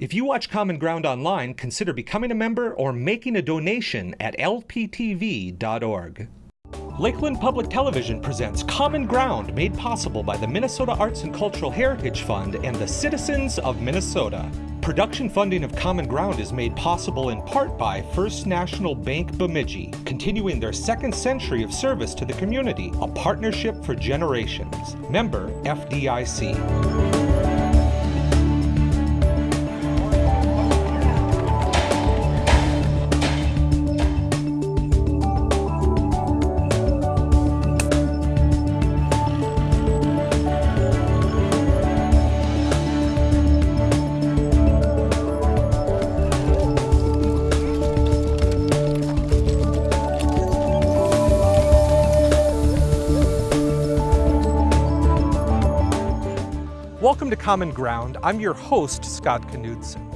If you watch Common Ground online, consider becoming a member or making a donation at lptv.org. Lakeland Public Television presents Common Ground, made possible by the Minnesota Arts and Cultural Heritage Fund and the citizens of Minnesota. Production funding of Common Ground is made possible in part by First National Bank Bemidji, continuing their second century of service to the community, a partnership for generations. Member FDIC. To Common Ground. I'm your host, Scott Knudsen.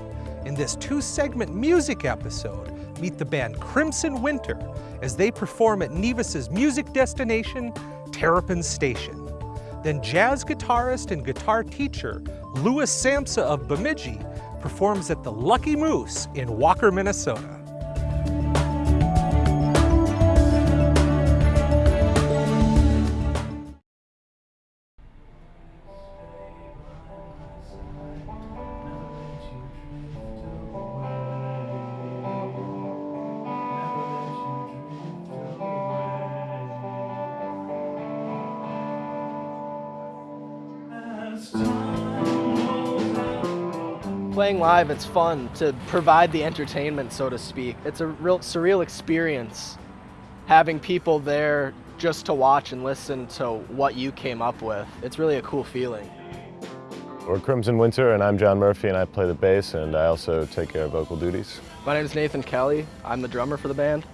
In this two-segment music episode, meet the band Crimson Winter as they perform at Nevis's music destination, Terrapin Station. Then jazz guitarist and guitar teacher Louis Samsa of Bemidji performs at the Lucky Moose in Walker, Minnesota. Playing live, it's fun to provide the entertainment, so to speak. It's a real surreal experience having people there just to watch and listen to what you came up with. It's really a cool feeling. We're Crimson Winter and I'm John Murphy and I play the bass and I also take care of vocal duties. My name is Nathan Kelly. I'm the drummer for the band.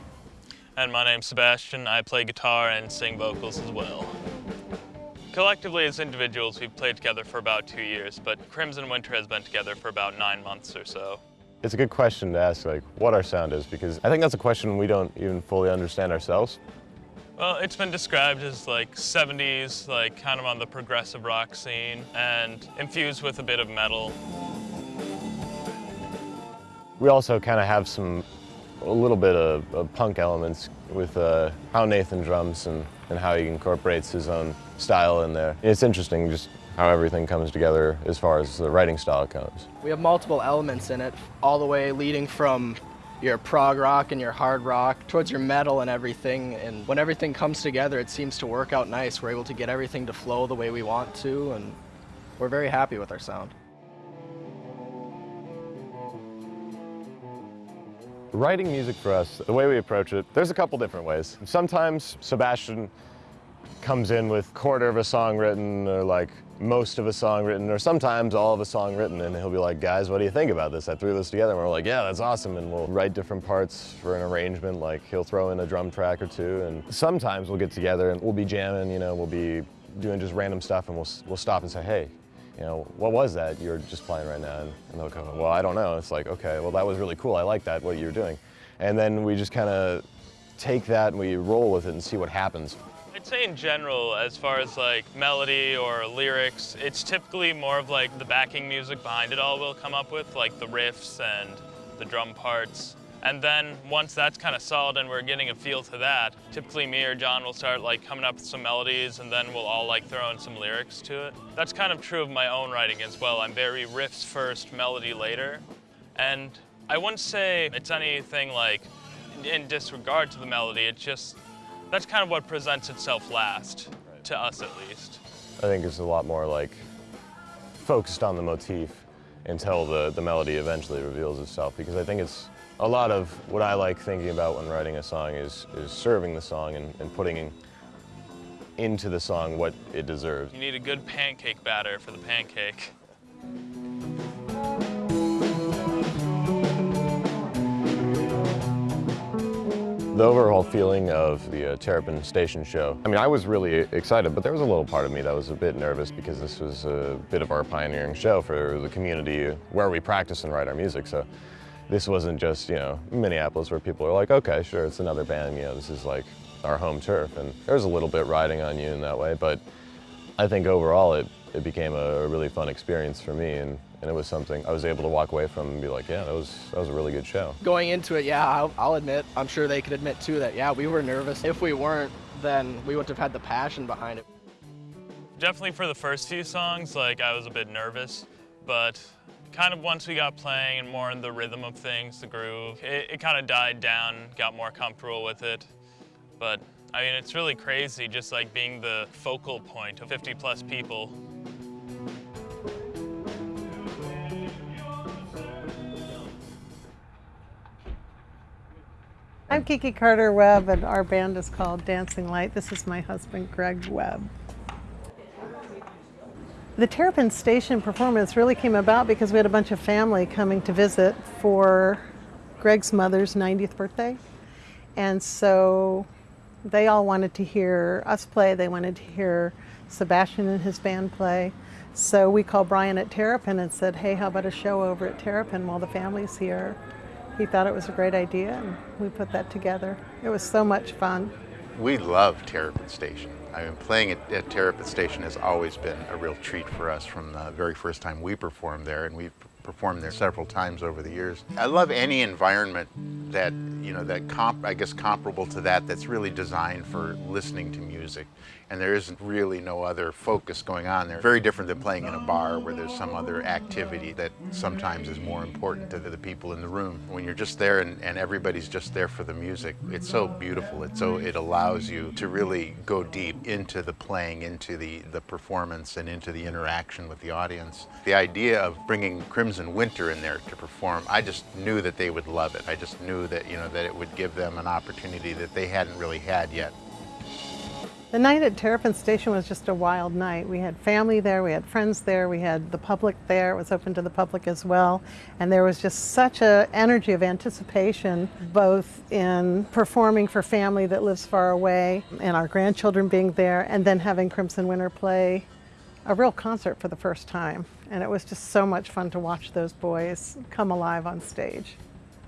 And my name's Sebastian. I play guitar and sing vocals as well. Collectively as individuals, we've played together for about two years, but Crimson Winter has been together for about nine months or so. It's a good question to ask, like, what our sound is, because I think that's a question we don't even fully understand ourselves. Well, it's been described as like 70s, like kind of on the progressive rock scene, and infused with a bit of metal. We also kind of have some, a little bit of, of punk elements with uh, how Nathan drums and, and how he incorporates his own style in there. It's interesting just how everything comes together as far as the writing style goes. We have multiple elements in it, all the way leading from your prog rock and your hard rock towards your metal and everything. And when everything comes together, it seems to work out nice. We're able to get everything to flow the way we want to, and we're very happy with our sound. Writing music for us, the way we approach it, there's a couple different ways. Sometimes Sebastian comes in with quarter of a song written or like most of a song written or sometimes all of a song written and he'll be like, guys, what do you think about this? I threw this together and we're like, yeah, that's awesome. And we'll write different parts for an arrangement, like he'll throw in a drum track or two. And sometimes we'll get together and we'll be jamming, you know, we'll be doing just random stuff and we'll, we'll stop and say, hey, you know, what was that you're just playing right now? And, they'll oh, go, well, I don't know. It's like, okay, well, that was really cool. I like that, what you're doing. And then we just kind of take that and we roll with it and see what happens. I'd say in general, as far as like melody or lyrics, it's typically more of like the backing music behind it all we'll come up with, like the riffs and the drum parts. And then once that's kind of solid and we're getting a feel to that, typically me or John will start like coming up with some melodies and then we'll all like throw in some lyrics to it. That's kind of true of my own writing as well. I'm very riffs first, melody later. And I wouldn't say it's anything like in disregard to the melody, it's just, that's kind of what presents itself last, to us at least. I think it's a lot more like focused on the motif until the, the melody eventually reveals itself because I think it's a lot of what I like thinking about when writing a song is, is serving the song and, and putting in, into the song what it deserves. You need a good pancake batter for the pancake. The overall feeling of the uh, Terrapin Station show, I mean, I was really excited, but there was a little part of me that was a bit nervous because this was a bit of our pioneering show for the community where we practice and write our music. So this wasn't just, you know, Minneapolis where people are like, okay, sure, it's another band, you know, this is like our home turf. And there was a little bit riding on you in that way, but I think overall it, it became a really fun experience for me and, And it was something I was able to walk away from and be like, yeah, that was, that was a really good show. Going into it, yeah, I'll, I'll admit, I'm sure they could admit too that, yeah, we were nervous. If we weren't, then we wouldn't have had the passion behind it. Definitely for the first few songs, like I was a bit nervous, but kind of once we got playing and more in the rhythm of things, the groove, it, it kind of died down, got more comfortable with it. But I mean, it's really crazy just like being the focal point of 50 plus people. I'm Kiki Carter Webb, and our band is called Dancing Light. This is my husband, Greg Webb. The Terrapin Station performance really came about because we had a bunch of family coming to visit for Greg's mother's 90th birthday. And so they all wanted to hear us play. They wanted to hear Sebastian and his band play. So we called Brian at Terrapin and said, hey, how about a show over at Terrapin while the family's here? He thought it was a great idea and we put that together. It was so much fun. We love Terrapin Station. I mean, playing at, at Terrapin Station has always been a real treat for us from the very first time we performed there, and we've performed there several times over the years. I love any environment that, you know, that comp, I guess comparable to that, that's really designed for listening to music. And there isn't really no other focus going on there. Very different than playing in a bar where there's some other activity that sometimes is more important to the people in the room. When you're just there and, and everybody's just there for the music, it's so beautiful. It's so, it allows you to really go deep into the playing, into the, the performance, and into the interaction with the audience. The idea of bringing Crimson Winter in there to perform, I just knew that they would love it. I just knew that, you know, that it would give them an opportunity that they hadn't really had yet. The night at Terrapin Station was just a wild night. We had family there, we had friends there, we had the public there. It was open to the public as well. And there was just such an energy of anticipation, both in performing for family that lives far away and our grandchildren being there, and then having Crimson Winter play a real concert for the first time. And it was just so much fun to watch those boys come alive on stage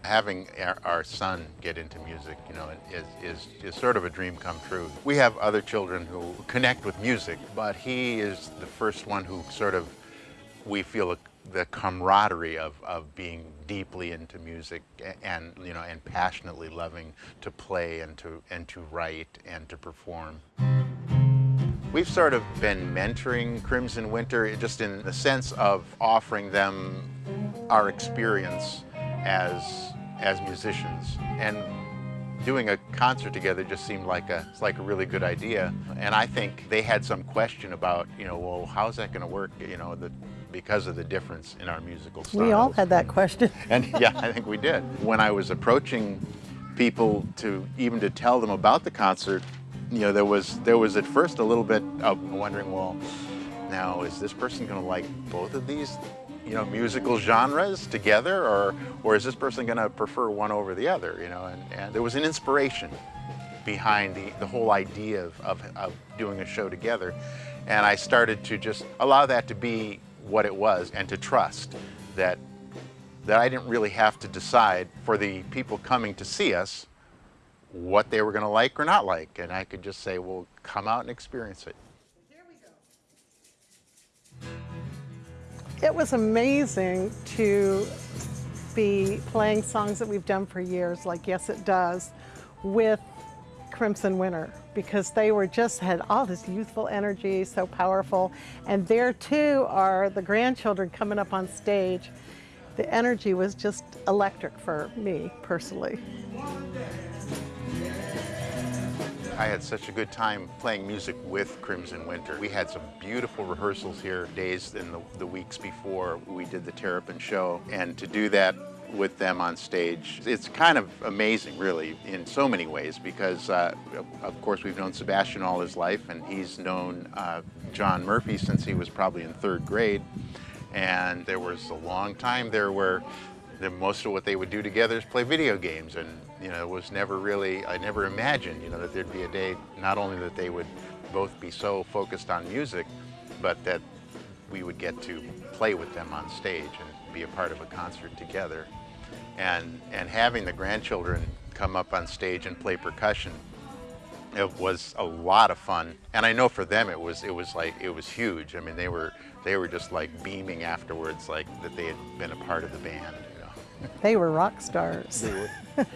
having our, son get into music, you know, is, is, is sort of a dream come true. We have other children who connect with music, but he is the first one who sort of, we feel the camaraderie of, of being deeply into music and, you know, and passionately loving to play and to, and to write and to perform. We've sort of been mentoring Crimson Winter just in the sense of offering them our experience as as musicians. And doing a concert together just seemed like a, it's like a really good idea. And I think they had some question about, you know, well, how's that going to work, you know, the, because of the difference in our musical styles. We all had that question. and yeah, I think we did. When I was approaching people to even to tell them about the concert, you know, there was there was at first a little bit of wondering, well, now is this person going to like both of these you know, musical genres together, or, or is this person going to prefer one over the other, you know? And, and there was an inspiration behind the, the whole idea of, of, of doing a show together. And I started to just allow that to be what it was and to trust that, that I didn't really have to decide for the people coming to see us what they were going to like or not like. And I could just say, well, come out and experience it. It was amazing to be playing songs that we've done for years, like Yes It Does, with Crimson Winter because they were just had all this youthful energy, so powerful. And there too are the grandchildren coming up on stage. The energy was just electric for me personally. I had such a good time playing music with Crimson Winter. We had some beautiful rehearsals here days and the, the weeks before we did the Terrapin show. And to do that with them on stage. It's kind of amazing, really, in so many ways, because, uh, of course, we've known Sebastian all his life, and he's known uh, John Murphy since he was probably in third grade. And there was a long time there where the, most of what they would do together is play video games, and you know, it was never really, I never imagined, you know, that there'd be a day, not only that they would both be so focused on music, but that we would get to play with them on stage and be a part of a concert together. And, and having the grandchildren come up on stage and play percussion, it was a lot of fun. And I know for them it was, it was like, it was huge. I mean, they were, they were just like beaming afterwards, like that they had been a part of the band. You know? They were rock stars.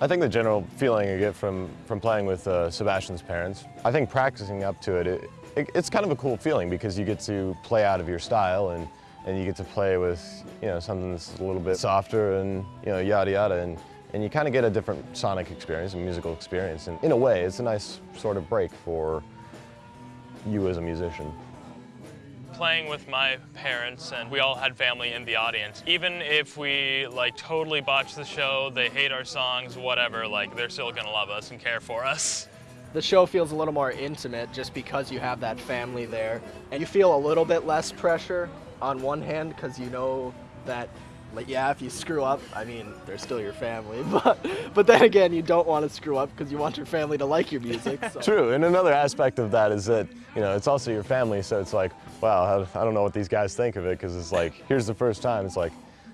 I think the general feeling you get from, from playing with uh, Sebastian's parents, I think practicing up to it, it, it, it's kind of a cool feeling because you get to play out of your style and, and you get to play with, you know, something that's a little bit softer and, you know, yada yada. And, and you kind of get a different sonic experience, a musical experience. And in a way, it's a nice sort of break for you as a musician playing with my parents and we all had family in the audience. Even if we like totally botch the show, they hate our songs, whatever, like they're still gonna love us and care for us. The show feels a little more intimate just because you have that family there. And you feel a little bit less pressure on one hand because you know that like yeah, if you screw up, I mean, they're still your family, but but then again, you don't want to screw up because you want your family to like your music. So. True, and another aspect of that is that you know it's also your family, so it's like, wow, I don't know what these guys think of it because it's like here's the first time, it's like,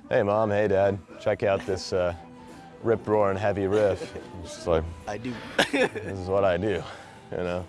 hey mom, hey dad, check out this uh, rip roaring heavy riff. It's just like I do. this is what I do, you know.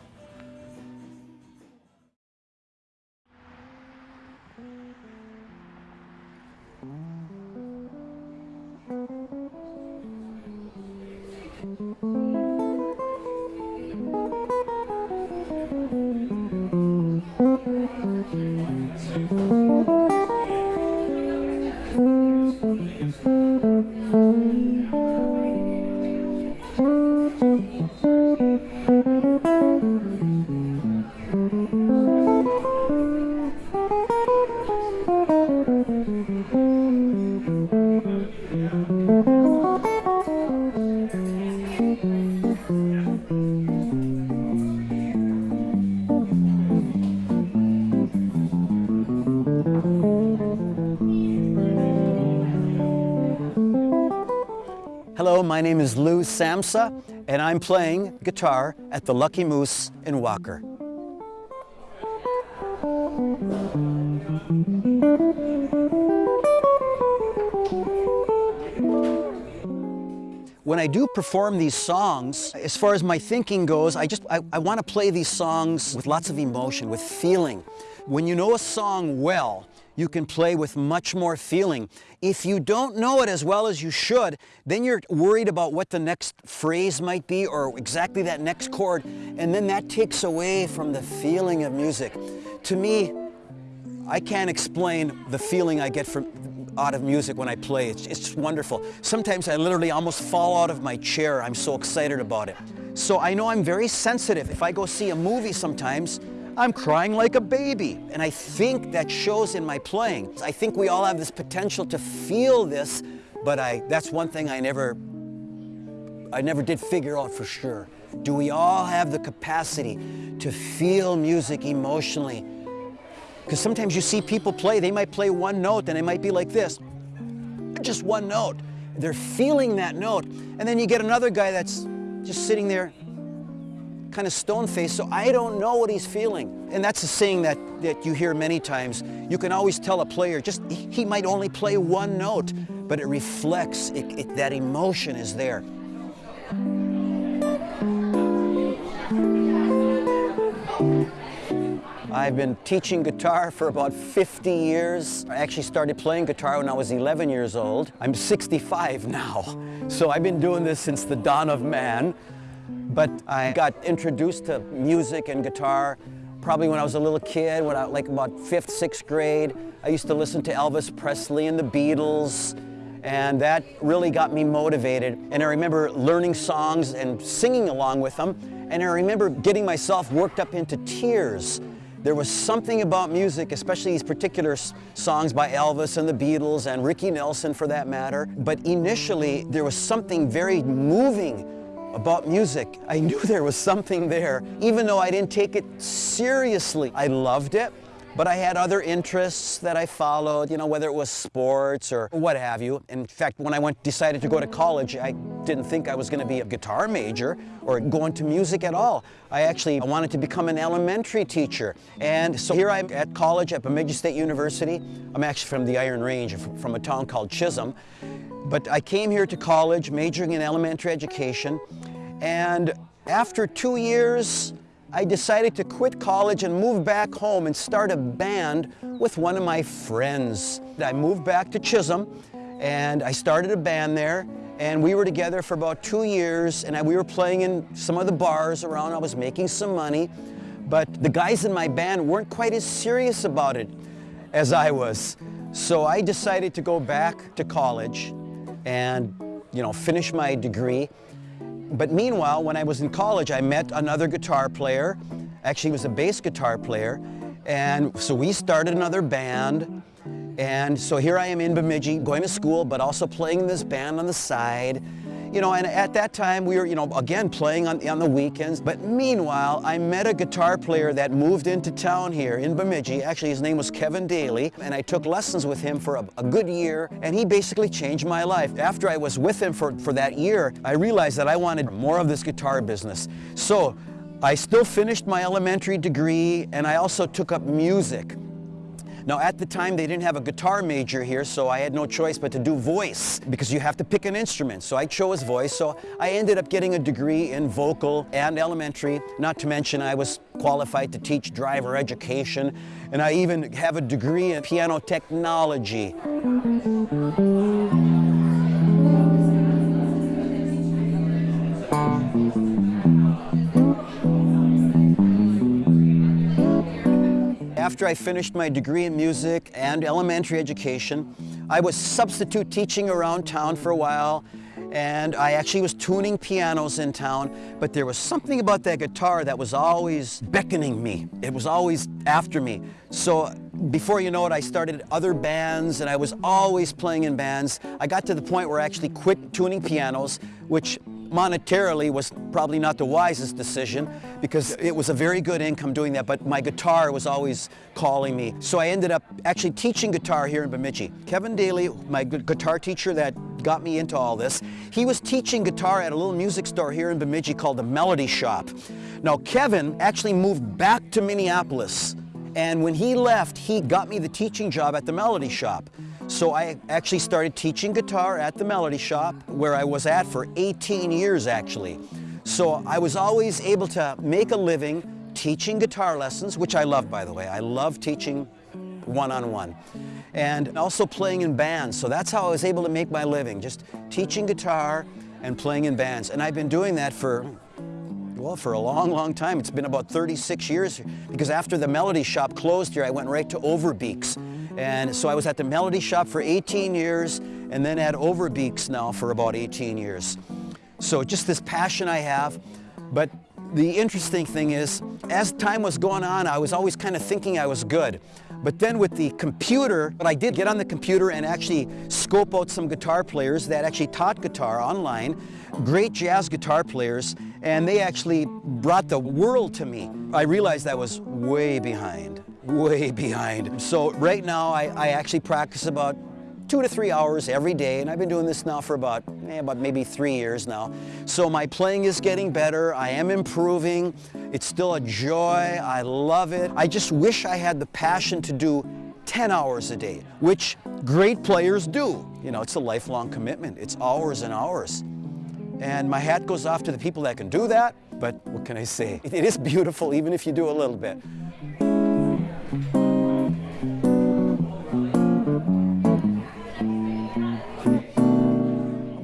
Hello, my name is Lou Samsa, and I'm playing guitar at the Lucky Moose in Walker. When I do perform these songs, as far as my thinking goes, I just I, I want to play these songs with lots of emotion, with feeling. When you know a song well, you can play with much more feeling. If you don't know it as well as you should, then you're worried about what the next phrase might be or exactly that next chord, and then that takes away from the feeling of music. To me, I can't explain the feeling I get from out of music when I play. It's, it's wonderful. Sometimes I literally almost fall out of my chair. I'm so excited about it. So I know I'm very sensitive. If I go see a movie sometimes, I'm crying like a baby. And I think that shows in my playing. I think we all have this potential to feel this, but I, that's one thing I never, I never did figure out for sure. Do we all have the capacity to feel music emotionally? Because sometimes you see people play, they might play one note and it might be like this, just one note. They're feeling that note. And then you get another guy that's just sitting there kind of stone-faced, so I don't know what he's feeling. And that's a saying that, that you hear many times. You can always tell a player, just he might only play one note, but it reflects, it, it, that emotion is there. I've been teaching guitar for about 50 years. I actually started playing guitar when I was 11 years old. I'm 65 now. So I've been doing this since the dawn of man. But I got introduced to music and guitar probably when I was a little kid, when I like about fifth, sixth grade. I used to listen to Elvis Presley and the Beatles, and that really got me motivated. And I remember learning songs and singing along with them, and I remember getting myself worked up into tears. There was something about music, especially these particular songs by Elvis and the Beatles and Ricky Nelson for that matter. But initially, there was something very moving about music. I knew there was something there, even though I didn't take it seriously. I loved it, but I had other interests that I followed, you know, whether it was sports or what have you. In fact, when I went, decided to go to college, I didn't think I was going to be a guitar major or go into music at all. I actually wanted to become an elementary teacher. And so here I'm at college at Bemidji State University. I'm actually from the Iron Range, from a town called Chisholm. But I came here to college majoring in elementary education and after two years I decided to quit college and move back home and start a band with one of my friends. I moved back to Chisholm and I started a band there and we were together for about two years and we were playing in some of the bars around. I was making some money, but the guys in my band weren't quite as serious about it as I was. So I decided to go back to college and, you know, finish my degree. But meanwhile, when I was in college, I met another guitar player. Actually, he was a bass guitar player. And so we started another band. And so here I am in Bemidji, going to school, but also playing in this band on the side. You know, and at that time we were, you know, again playing on, on the weekends. But meanwhile, I met a guitar player that moved into town here in Bemidji. Actually, his name was Kevin Daly, and I took lessons with him for a, a good year, and he basically changed my life. After I was with him for, for that year, I realized that I wanted more of this guitar business. So I still finished my elementary degree, and I also took up music. Now at the time they didn't have a guitar major here so I had no choice but to do voice because you have to pick an instrument. So I chose voice so I ended up getting a degree in vocal and elementary. Not to mention I was qualified to teach driver education and I even have a degree in piano technology. After I finished my degree in music and elementary education, I was substitute teaching around town for a while and I actually was tuning pianos in town, but there was something about that guitar that was always beckoning me. It was always after me. So before you know it, I started other bands and I was always playing in bands. I got to the point where I actually quit tuning pianos, which monetarily was probably not the wisest decision because it was a very good income doing that, but my guitar was always calling me. So I ended up actually teaching guitar here in Bemidji. Kevin Daly, my guitar teacher that got me into all this, he was teaching guitar at a little music store here in Bemidji called the Melody Shop. Now Kevin actually moved back to Minneapolis and when he left, he got me the teaching job at the Melody Shop. So I actually started teaching guitar at the Melody Shop, where I was at for 18 years actually. So I was always able to make a living teaching guitar lessons, which I love by the way. I love teaching one-on-one. -on -one. And also playing in bands. So that's how I was able to make my living, just teaching guitar and playing in bands. And I've been doing that for well, for a long, long time. It's been about 36 years because after the Melody Shop closed here, I went right to Overbeeks. And so I was at the Melody Shop for 18 years and then at Overbeeks now for about 18 years. So just this passion I have, but the interesting thing is, as time was going on, I was always kind of thinking I was good. But then with the computer, but I did get on the computer and actually scope out some guitar players that actually taught guitar online, great jazz guitar players, and they actually brought the world to me. I realized I was way behind way behind. So right now I, I actually practice about two to three hours every day, and I've been doing this now for about, eh, about maybe three years now. So my playing is getting better, I am improving, it's still a joy, I love it. I just wish I had the passion to do 10 hours a day, which great players do. You know, it's a lifelong commitment, it's hours and hours. And my hat goes off to the people that can do that, but what can I say? It is beautiful even if you do a little bit.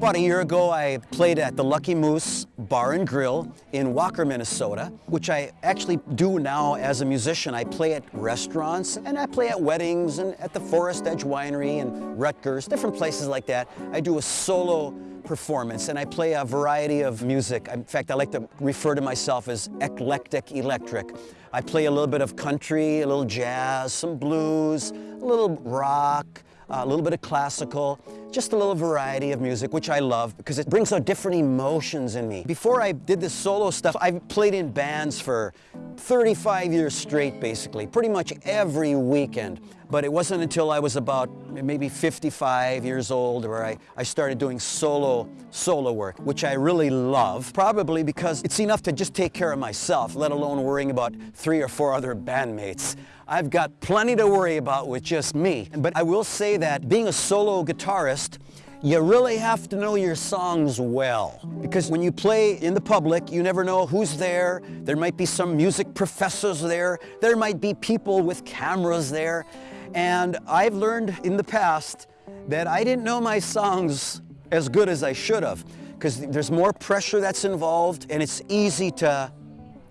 About a year ago, I played at the Lucky Moose Bar and Grill in Walker, Minnesota, which I actually do now as a musician. I play at restaurants and I play at weddings and at the Forest Edge Winery and Ruttgers, different places like that. I do a solo performance and I play a variety of music. In fact, I like to refer to myself as eclectic electric. I play a little bit of country, a little jazz, some blues, a little rock, a little bit of classical, just a little variety of music, which I love because it brings out different emotions in me. Before I did this solo stuff, I've played in bands for 35 years straight, basically, pretty much every weekend. But it wasn't until I was about maybe 55 years old where I, I started doing solo, solo work, which I really love, probably because it's enough to just take care of myself, let alone worrying about three or four other bandmates. I've got plenty to worry about with just me. But I will say that being a solo guitarist, you really have to know your songs well. Because when you play in the public, you never know who's there. There might be some music professors there. There might be people with cameras there. And I've learned in the past that I didn't know my songs as good as I should have because there's more pressure that's involved and it's easy to,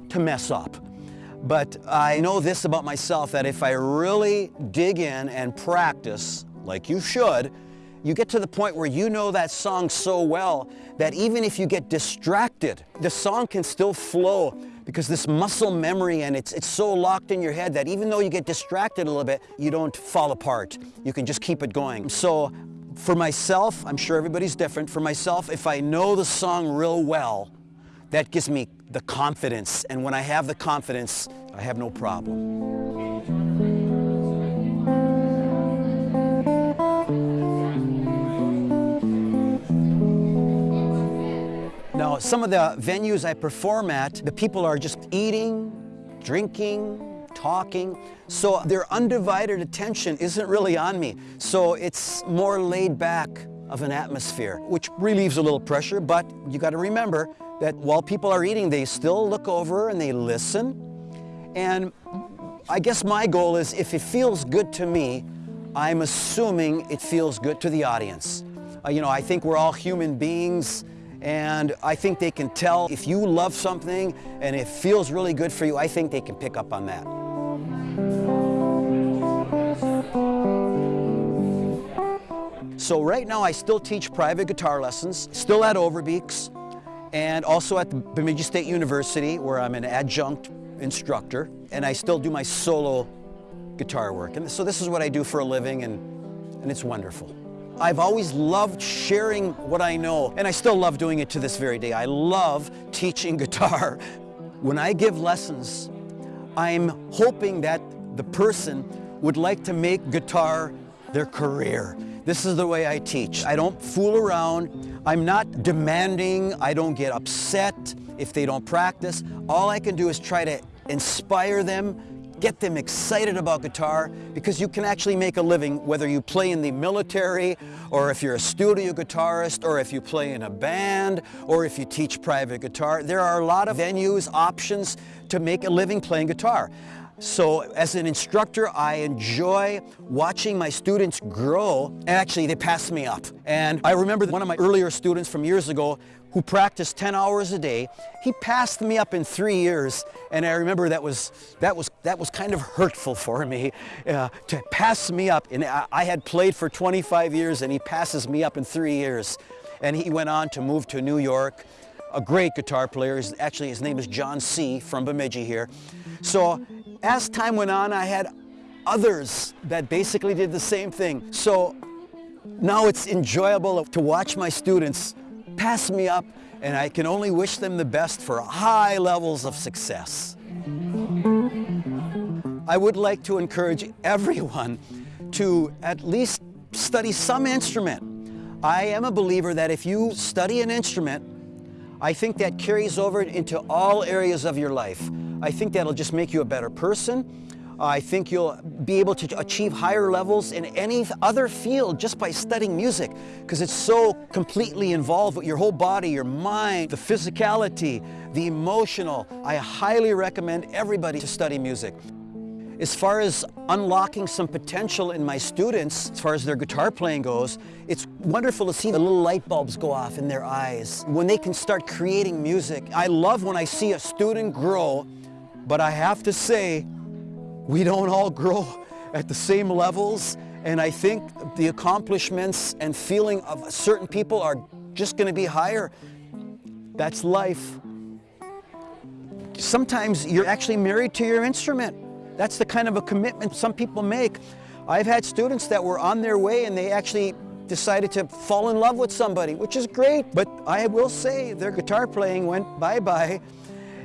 to mess up. But I know this about myself, that if I really dig in and practice, like you should, you get to the point where you know that song so well that even if you get distracted, the song can still flow because this muscle memory and it's, it's so locked in your head that even though you get distracted a little bit, you don't fall apart. You can just keep it going. So for myself, I'm sure everybody's different. For myself, if I know the song real well, that gives me the confidence. And when I have the confidence, I have no problem. Some of the venues I perform at, the people are just eating, drinking, talking. So their undivided attention isn't really on me. So it's more laid back of an atmosphere, which relieves a little pressure, but you got to remember that while people are eating, they still look over and they listen. And I guess my goal is if it feels good to me, I'm assuming it feels good to the audience. Uh, you know, I think we're all human beings and I think they can tell if you love something and it feels really good for you, I think they can pick up on that. So right now I still teach private guitar lessons, still at Overbeeks, and also at the Bemidji State University where I'm an adjunct instructor, and I still do my solo guitar work. And so this is what I do for a living, and, and it's wonderful. I've always loved sharing what I know, and I still love doing it to this very day. I love teaching guitar. When I give lessons, I'm hoping that the person would like to make guitar their career. This is the way I teach. I don't fool around. I'm not demanding. I don't get upset if they don't practice. All I can do is try to inspire them, get them excited about guitar because you can actually make a living whether you play in the military or if you're a studio guitarist or if you play in a band or if you teach private guitar. There are a lot of venues, options to make a living playing guitar. So as an instructor, I enjoy watching my students grow. And actually, they pass me up. And I remember one of my earlier students from years ago who practiced 10 hours a day. He passed me up in three years. And I remember that was, that was, that was kind of hurtful for me uh, to pass me up. And I, I had played for 25 years and he passes me up in three years. And he went on to move to New York a great guitar player. Actually, his name is John C. from Bemidji here. So as time went on, I had others that basically did the same thing. So now it's enjoyable to watch my students pass me up and I can only wish them the best for high levels of success. I would like to encourage everyone to at least study some instrument. I am a believer that if you study an instrument, I think that carries over into all areas of your life. I think that'll just make you a better person. I think you'll be able to achieve higher levels in any other field just by studying music because it's so completely involved with your whole body, your mind, the physicality, the emotional. I highly recommend everybody to study music. As far as unlocking some potential in my students, as far as their guitar playing goes, it's wonderful to see the little light bulbs go off in their eyes when they can start creating music. I love when I see a student grow, but I have to say, we don't all grow at the same levels, and I think the accomplishments and feeling of certain people are just going to be higher. That's life. Sometimes you're actually married to your instrument. That's the kind of a commitment some people make. I've had students that were on their way and they actually decided to fall in love with somebody, which is great. But I will say their guitar playing went bye-bye.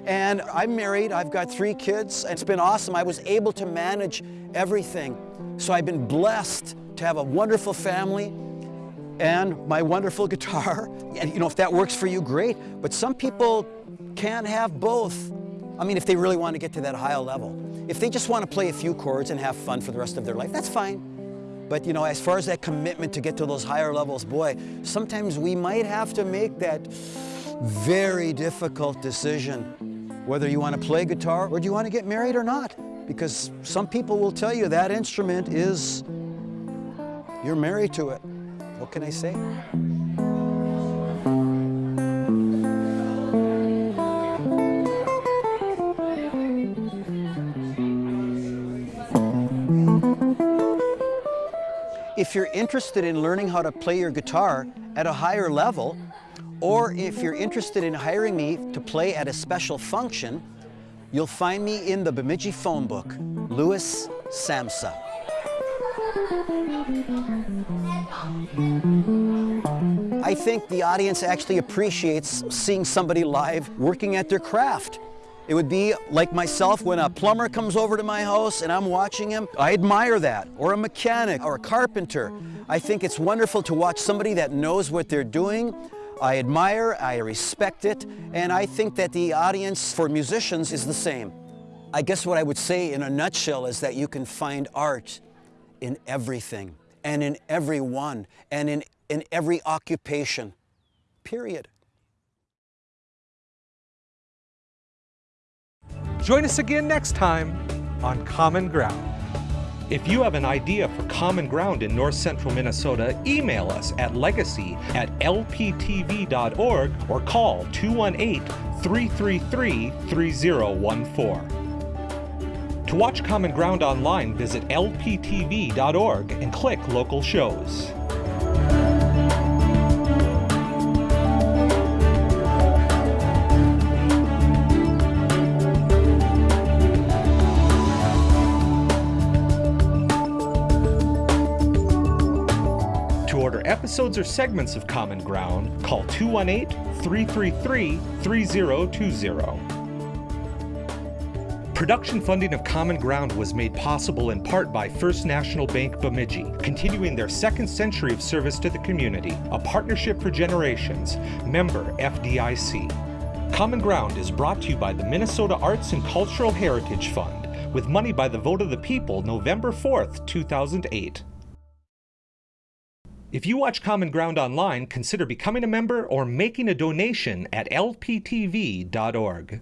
And I'm married, I've got three kids. And it's been awesome. I was able to manage everything. So I've been blessed to have a wonderful family and my wonderful guitar. And you know, if that works for you, great. But some people can't have both. I mean, if they really want to get to that higher level. If they just want to play a few chords and have fun for the rest of their life, that's fine. But you know, as far as that commitment to get to those higher levels, boy, sometimes we might have to make that very difficult decision whether you want to play guitar or do you want to get married or not. Because some people will tell you that instrument is, you're married to it. What can I say? If you're interested in learning how to play your guitar at a higher level, or if you're interested in hiring me to play at a special function, you'll find me in the Bemidji phone book, Louis Samsa. I think the audience actually appreciates seeing somebody live working at their craft. It would be like myself when a plumber comes over to my house and I'm watching him. I admire that. Or a mechanic or a carpenter. I think it's wonderful to watch somebody that knows what they're doing. I admire, I respect it, and I think that the audience for musicians is the same. I guess what I would say in a nutshell is that you can find art in everything and in everyone and in, in every occupation, period. Join us again next time on Common Ground. If you have an idea for Common Ground in north central Minnesota, email us at legacy at lptv.org or call 218 333 3014. To watch Common Ground online, visit lptv.org and click local shows. Episodes or segments of Common Ground, call 218 333 3020. Production funding of Common Ground was made possible in part by First National Bank Bemidji, continuing their second century of service to the community, a partnership for generations, member FDIC. Common Ground is brought to you by the Minnesota Arts and Cultural Heritage Fund, with money by the vote of the people November 4th, 2008. If you watch Common Ground online, consider becoming a member or making a donation at lptv.org.